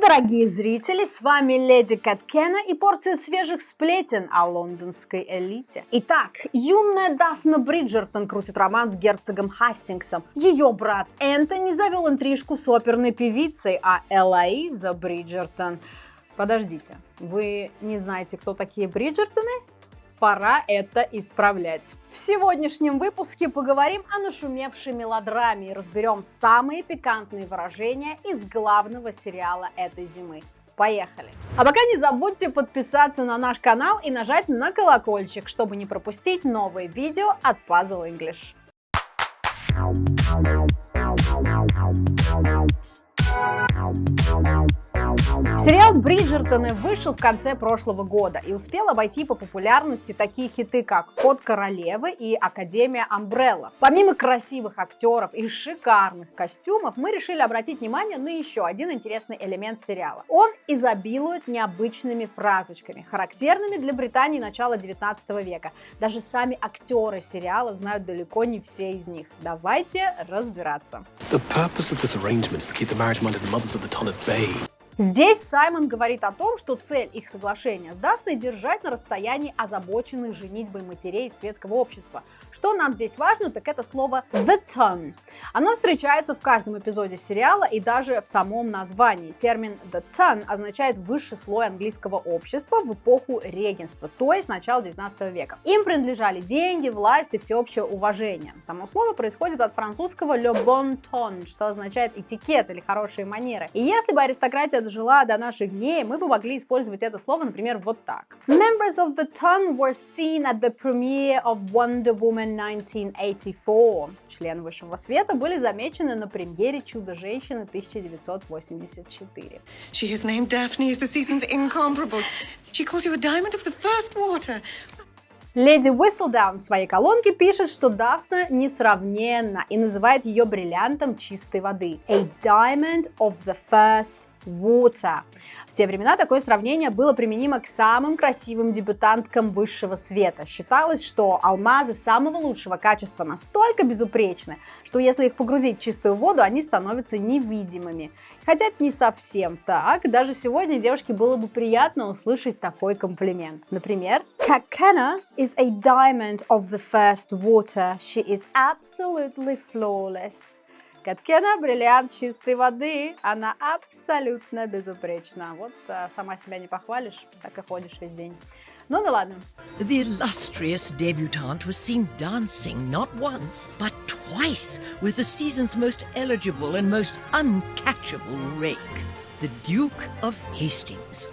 Дорогие зрители, с вами Леди Каткена и порция свежих сплетен о лондонской элите. Итак, юная Дафна Бриджертон крутит роман с герцогом Хастингсом. Ее брат Энтони завел интрижку с оперной певицей, а Элоиза Бриджертон... Подождите, вы не знаете, кто такие Бриджертоны? Пора это исправлять. В сегодняшнем выпуске поговорим о нашумевшей мелодраме и разберем самые пикантные выражения из главного сериала этой зимы. Поехали! А пока не забудьте подписаться на наш канал и нажать на колокольчик, чтобы не пропустить новые видео от Puzzle English. Сериал «Бриджертоны» вышел в конце прошлого года и успел обойти по популярности такие хиты, как «Код королевы» и «Академия Амбрелла». Помимо красивых актеров и шикарных костюмов, мы решили обратить внимание на еще один интересный элемент сериала. Он изобилует необычными фразочками, характерными для Британии начала 19 века. Даже сами актеры сериала знают далеко не все из них. Давайте разбираться. The purpose of this arrangement is to keep the marriage minded mothers of the Tonith Bay Здесь Саймон говорит о том, что цель их соглашения с Дафной держать на расстоянии озабоченных женитьбой матерей из светского общества. Что нам здесь важно, так это слово the ton. Оно встречается в каждом эпизоде сериала и даже в самом названии. Термин the ton означает высший слой английского общества в эпоху регенства, то есть начала 19 века. Им принадлежали деньги, власть и всеобщее уважение. Само слово происходит от французского le bon ton, что означает этикет или хорошие манеры. И если бы аристократия дожила до наших дней, мы бы могли использовать это слово, например, вот так. Members of the Ton were seen at the premiere of Wonder Woman 1984. Члены Высшего Света были замечены на премьере Чудо-женщины 1984. She is named Daphne is the season's incomparable. She calls you a diamond of the first water. Леди Whistledown в своей колонке пишет, что Дафна несравненна и называет ее бриллиантом чистой воды. A diamond of the first water. В те времена такое сравнение было применимо к самым красивым дебютанткам высшего света. Считалось, что алмазы самого лучшего качества настолько безупречны, что если их погрузить в чистую воду, они становятся невидимыми. Хотя это не совсем так. Даже сегодня девушке было бы приятно услышать такой комплимент. Например, Kakena is a diamond of the first water. She is absolutely flawless. Каткена – бриллиант чистой воды, она абсолютно безупречна. Вот а, сама себя не похвалишь, так и ходишь весь день. Ну да ладно. The illustrious debutante was seen dancing not once, but twice with the season's most eligible and most uncatchable rake, the Duke of Hastings.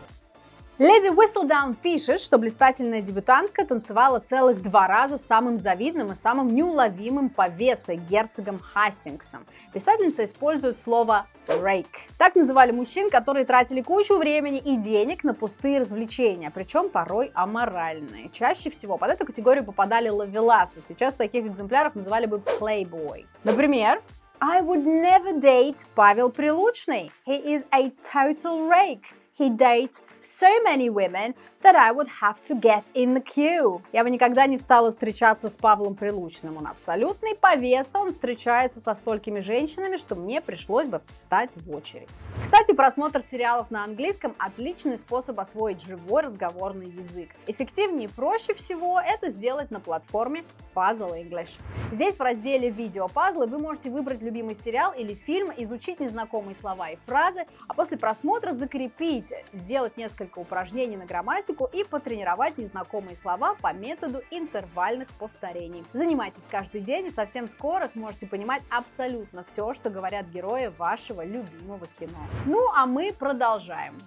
Леди Whistledown пишет, что блистательная дебютантка танцевала целых два раза с самым завидным и самым неуловимым по весу герцогом Хастингсом. Писательница использует слово rake. Так называли мужчин, которые тратили кучу времени и денег на пустые развлечения, причем порой аморальные. Чаще всего под эту категорию попадали лавеласы. Сейчас таких экземпляров называли бы playboy. Например, I would never date Павел Прилучный. He is a total rake. He dates so many women that I would have to get in the queue. Я бы никогда не встала встречаться с Павлом Прилучным. Он абсолютный повес, он встречается со столькими женщинами, что мне пришлось бы встать в очередь. Кстати, просмотр сериалов на английском – отличный способ освоить живой разговорный язык. Эффективнее и проще всего это сделать на платформе Puzzle English. Здесь в разделе «Видео пазлы» вы можете выбрать любимый сериал или фильм, изучить незнакомые слова и фразы, а после просмотра закрепить Попробуйте сделать несколько упражнений на грамматику и потренировать незнакомые слова по методу интервальных повторений. Занимайтесь каждый день и совсем скоро сможете понимать абсолютно все, что говорят герои вашего любимого кино. Ну, а мы продолжаем.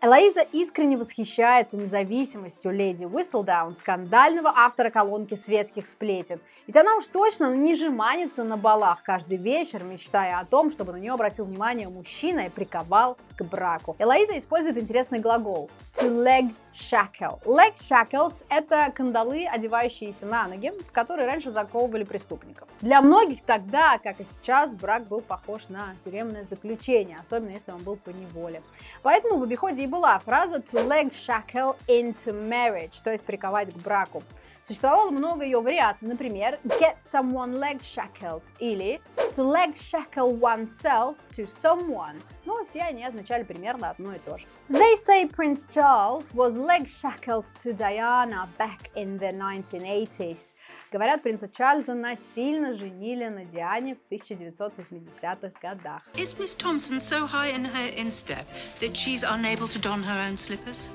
Элоиза искренне восхищается независимостью леди Уисселдаун, скандального автора колонки светских сплетен. Ведь она уж точно не жеманится на балах каждый вечер, мечтая о том, чтобы на нее обратил внимание мужчина и приковал к браку. Элоиза использует интересный глагол to leg shackle. Leg shackles – это кандалы, одевающиеся на ноги, в которые раньше заковывали преступников. Для многих тогда, как и сейчас, брак был похож на тюремное заключение, особенно если он был по неволе. Поэтому в обиходе и была фраза to leg shackle into marriage, то есть приковать к браку. Существовало много ее вариаций, например, get someone leg shackled или to leg shackle oneself to someone. Ну, все они означали примерно одно и то же. They say Prince Charles was leg shackled to Diana back in the 1980s. Говорят, принца Чарльза насильно женили на Диане в 1980-х годах. Is Miss Thompson so high in her instep that she's unable to don her own slippers?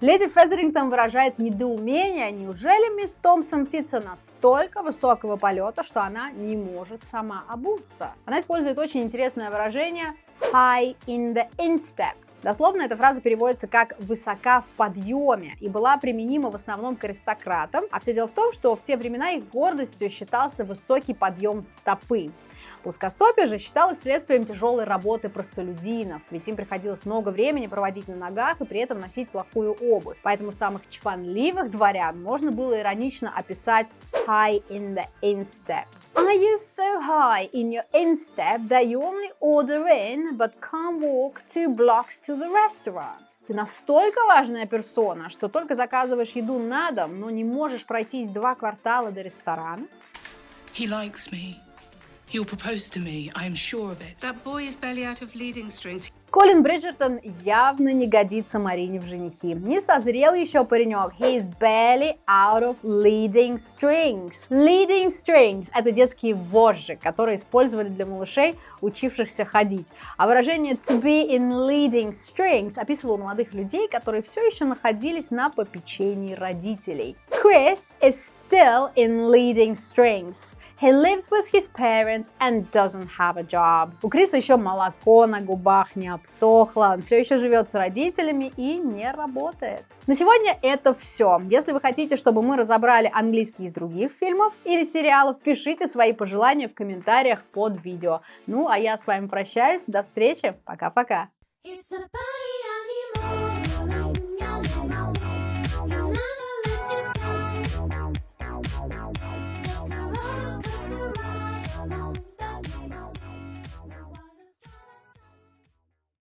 Леди Фезерингтон выражает недоумение, неужели мисс Томпсон птица настолько высокого полета, что она не может сама обуться. Она использует очень интересное выражение high in the instep. Дословно эта фраза переводится как «высока в подъеме» и была применима в основном к аристократам, а все дело в том, что в те времена их гордостью считался высокий подъем стопы. Плоскостопие же считалось следствием тяжелой работы простолюдинов, ведь им приходилось много времени проводить на ногах и при этом носить плохую обувь. Поэтому самых чванливых дворян можно было иронично описать high in the instep. Are you so high in your instep that you only order in, but can't walk two blocks to the restaurant? Ты настолько важная персона, что только заказываешь еду на дом, но не можешь пройтись два квартала до ресторана? He likes me. He'll propose to me, I am sure of it. That boy is barely out of leading strings. Колин Бриджертон явно не годится Марине в женихи. Не созрел еще паренек. He is barely out of leading strings. Leading strings – это детские вожжи, которые использовали для малышей, учившихся ходить. А выражение to be in leading strings описывало молодых людей, которые все еще находились на попечении родителей. Chris is still in leading strings. He lives with his parents and doesn't have a job. У Криса еще молоко на губах не обсохло, он все еще живет с родителями и не работает. На сегодня это все. Если вы хотите, чтобы мы разобрали английский из других фильмов или сериалов, пишите свои пожелания в комментариях под видео. Ну, а я с вами прощаюсь. До встречи. Пока-пока. It's